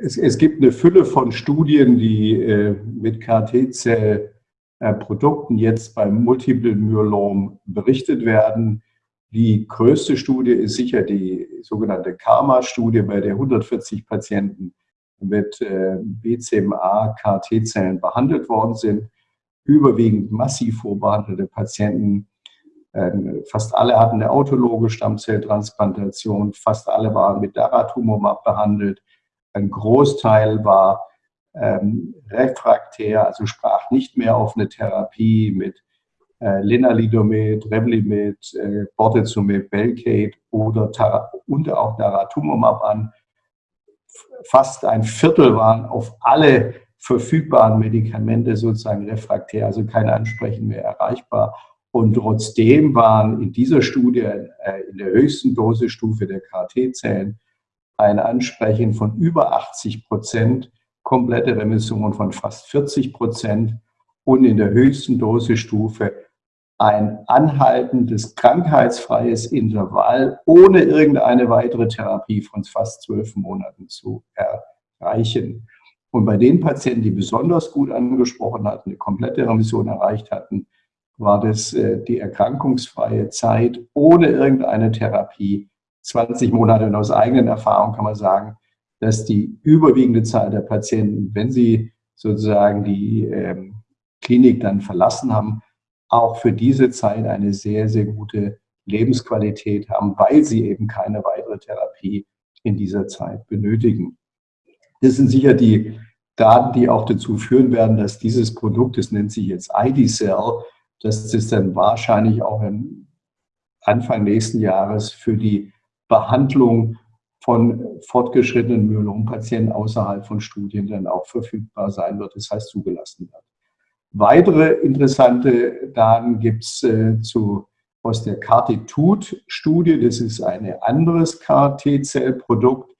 es, es, gibt eine Fülle von Studien, die äh, mit KT-Zell-Produkten jetzt beim Multiple Myelom berichtet werden. Die größte Studie ist sicher die sogenannte Karma-Studie, bei der 140 Patienten mit äh, BCMA-KT-Zellen behandelt worden sind. Überwiegend massiv vorbehandelte Patienten ähm, fast alle hatten eine autologe Stammzelltransplantation, fast alle waren mit Daratumumab behandelt. Ein Großteil war ähm, refraktär, also sprach nicht mehr auf eine Therapie mit äh, Lenalidomid, Revlimid, äh, Bortezomib, Velcade oder und auch Daratumumab an. Fast ein Viertel waren auf alle verfügbaren Medikamente sozusagen refraktär, also kein Ansprechen mehr erreichbar. Und trotzdem waren in dieser Studie äh, in der höchsten Dosestufe der KT-Zellen ein Ansprechen von über 80 Prozent, komplette Remission von fast 40 Prozent und in der höchsten Dosestufe ein anhaltendes krankheitsfreies Intervall ohne irgendeine weitere Therapie von fast zwölf Monaten zu erreichen. Und bei den Patienten, die besonders gut angesprochen hatten, eine komplette Remission erreicht hatten, war das äh, die erkrankungsfreie Zeit ohne irgendeine Therapie. 20 Monate und aus eigenen Erfahrung kann man sagen, dass die überwiegende Zahl der Patienten, wenn sie sozusagen die ähm, Klinik dann verlassen haben, auch für diese Zeit eine sehr, sehr gute Lebensqualität haben, weil sie eben keine weitere Therapie in dieser Zeit benötigen. Das sind sicher die Daten, die auch dazu führen werden, dass dieses Produkt, das nennt sich jetzt ID-Cell, dass das dann wahrscheinlich auch Anfang nächsten Jahres für die Behandlung von fortgeschrittenen Myelompatienten außerhalb von Studien dann auch verfügbar sein wird, das heißt zugelassen wird. Weitere interessante Daten gibt es äh, zu, aus der CARTITUD-Studie. Das ist ein anderes CAR-T-Zell-Produkt,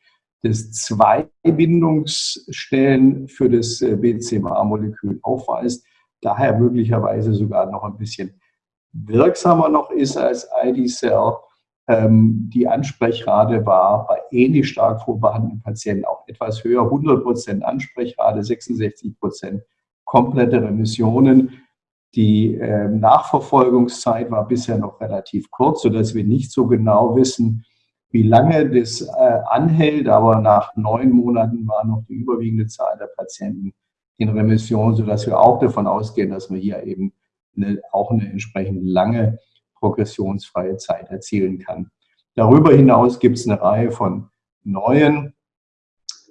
das zwei Bindungsstellen für das äh, BCMA-Molekül aufweist daher möglicherweise sogar noch ein bisschen wirksamer noch ist als ID-Cell. Ähm, die Ansprechrate war bei ähnlich stark vorbehandelten Patienten auch etwas höher, 100 Prozent Ansprechrate, 66 Prozent komplette Remissionen. Die äh, Nachverfolgungszeit war bisher noch relativ kurz, sodass wir nicht so genau wissen, wie lange das äh, anhält. Aber nach neun Monaten war noch die überwiegende Zahl der Patienten in Remission, sodass wir auch davon ausgehen, dass man hier eben eine, auch eine entsprechend lange progressionsfreie Zeit erzielen kann. Darüber hinaus gibt es eine Reihe von neuen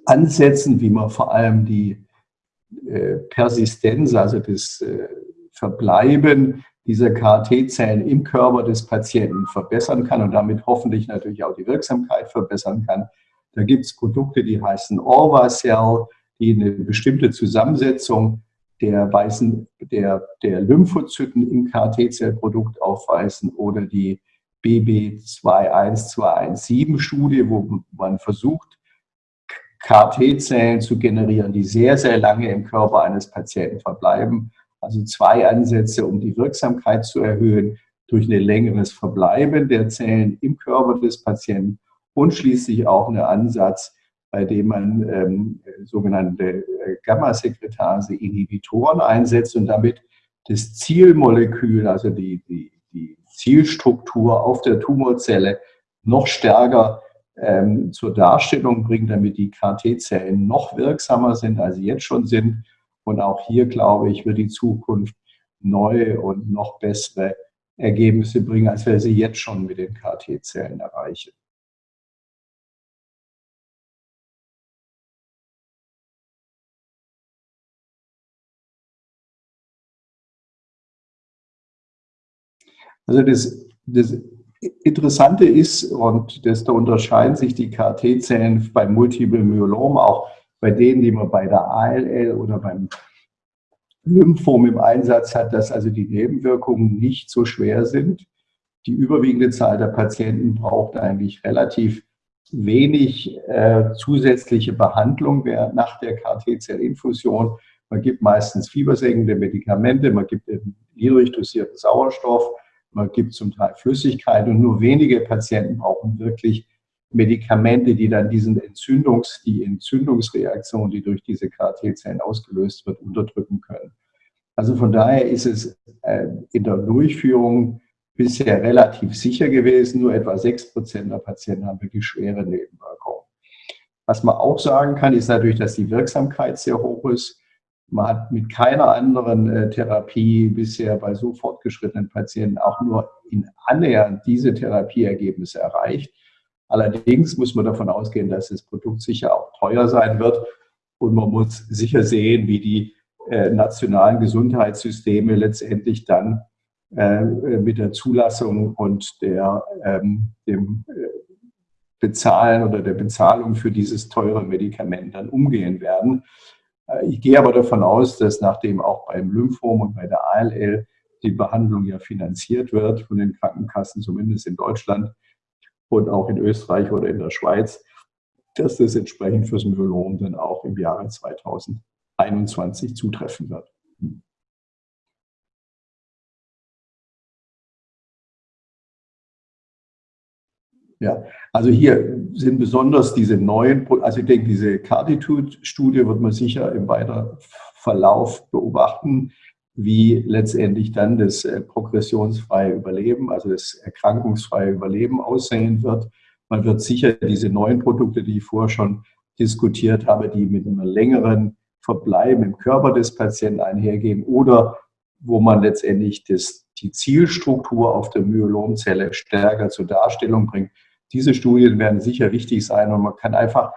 Ansätzen, wie man vor allem die äh, Persistenz, also das äh, Verbleiben dieser KT-Zellen im Körper des Patienten verbessern kann und damit hoffentlich natürlich auch die Wirksamkeit verbessern kann. Da gibt es Produkte, die heißen Orva-Cell, die eine bestimmte Zusammensetzung der weißen, der, der Lymphozyten im KT-Zellprodukt aufweisen oder die BB21217-Studie, wo man versucht, KT-Zellen zu generieren, die sehr, sehr lange im Körper eines Patienten verbleiben. Also zwei Ansätze, um die Wirksamkeit zu erhöhen durch ein längeres Verbleiben der Zellen im Körper des Patienten und schließlich auch ein Ansatz, bei dem man ähm, sogenannte äh, Gamma-Sekretase-Inhibitoren einsetzt und damit das Zielmolekül, also die, die, die Zielstruktur auf der Tumorzelle noch stärker ähm, zur Darstellung bringt, damit die KT-Zellen noch wirksamer sind, als sie jetzt schon sind. Und auch hier, glaube ich, wird die Zukunft neue und noch bessere Ergebnisse bringen, als wir sie jetzt schon mit den KT-Zellen erreichen. Also das, das Interessante ist, und das, da unterscheiden sich die KT-Zellen beim Multiple Myelom auch bei denen, die man bei der ALL oder beim Lymphom im Einsatz hat, dass also die Nebenwirkungen nicht so schwer sind. Die überwiegende Zahl der Patienten braucht eigentlich relativ wenig äh, zusätzliche Behandlung nach der KT-Zellinfusion. Man gibt meistens fiebersenkende Medikamente, man gibt niedrig dosierten Sauerstoff, man gibt zum Teil Flüssigkeit und nur wenige Patienten brauchen wirklich Medikamente, die dann diesen Entzündungs, die Entzündungsreaktion, die durch diese KT-Zellen ausgelöst wird, unterdrücken können. Also von daher ist es äh, in der Durchführung bisher relativ sicher gewesen. Nur etwa 6 Prozent der Patienten haben wirklich schwere Nebenwirkungen. Was man auch sagen kann, ist natürlich, dass die Wirksamkeit sehr hoch ist. Man hat mit keiner anderen äh, Therapie bisher bei so fortgeschrittenen Patienten auch nur in annähernd diese Therapieergebnisse erreicht. Allerdings muss man davon ausgehen, dass das Produkt sicher auch teuer sein wird und man muss sicher sehen, wie die äh, nationalen Gesundheitssysteme letztendlich dann äh, mit der Zulassung und der, ähm, dem Bezahlen oder der Bezahlung für dieses teure Medikament dann umgehen werden. Äh, ich gehe aber davon aus, dass nachdem auch beim Lymphom und bei der ALL die Behandlung ja finanziert wird von den Krankenkassen, zumindest in Deutschland und auch in Österreich oder in der Schweiz, dass das entsprechend fürs Myelom dann auch im Jahre 2021 zutreffen wird. Ja, also hier sind besonders diese neuen, also ich denke, diese Carditude-Studie wird man sicher im weiteren Verlauf beobachten, wie letztendlich dann das äh, progressionsfreie Überleben, also das erkrankungsfreie Überleben aussehen wird. Man wird sicher diese neuen Produkte, die ich vorher schon diskutiert habe, die mit einem längeren Verbleiben im Körper des Patienten einhergehen oder wo man letztendlich das, die Zielstruktur auf der Myelomzelle stärker zur Darstellung bringt, diese Studien werden sicher wichtig sein und man kann einfach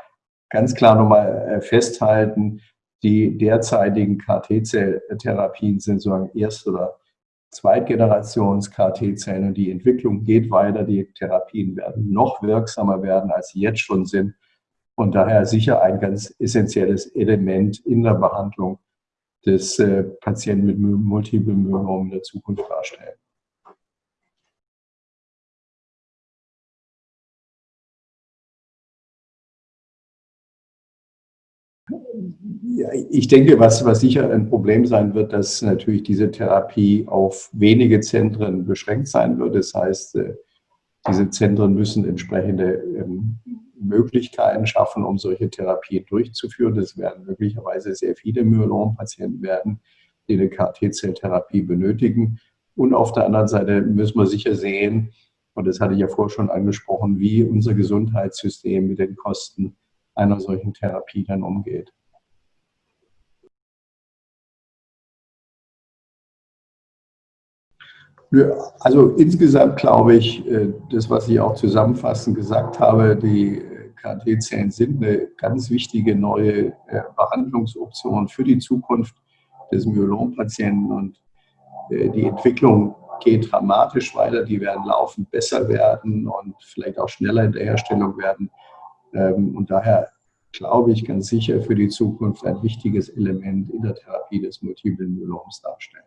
ganz klar nochmal äh, festhalten, die derzeitigen KT-Zelltherapien sind sozusagen Erst- oder Zweitgenerations-KT-Zellen und die Entwicklung geht weiter. Die Therapien werden noch wirksamer werden, als sie jetzt schon sind und daher sicher ein ganz essentielles Element in der Behandlung des äh, Patienten mit Multiple Myelom in der Zukunft darstellen. Ich denke, was, was sicher ein Problem sein wird, dass natürlich diese Therapie auf wenige Zentren beschränkt sein wird. Das heißt, äh, diese Zentren müssen entsprechende ähm, Möglichkeiten schaffen, um solche Therapien durchzuführen. Das werden möglicherweise sehr viele Myelom-Patienten werden, die eine KT-Zelltherapie benötigen. Und auf der anderen Seite müssen wir sicher sehen, und das hatte ich ja vorher schon angesprochen, wie unser Gesundheitssystem mit den Kosten einer solchen Therapie dann umgeht. Also insgesamt glaube ich, äh, das, was ich auch zusammenfassend gesagt habe, die KT-Zellen sind eine ganz wichtige neue äh, Behandlungsoption für die Zukunft des Myelompatienten und äh, die Entwicklung geht dramatisch weiter. Die werden laufend besser werden und vielleicht auch schneller in der Herstellung werden. Ähm, und daher glaube ich ganz sicher für die Zukunft ein wichtiges Element in der Therapie des multiplen Myeloms darstellen.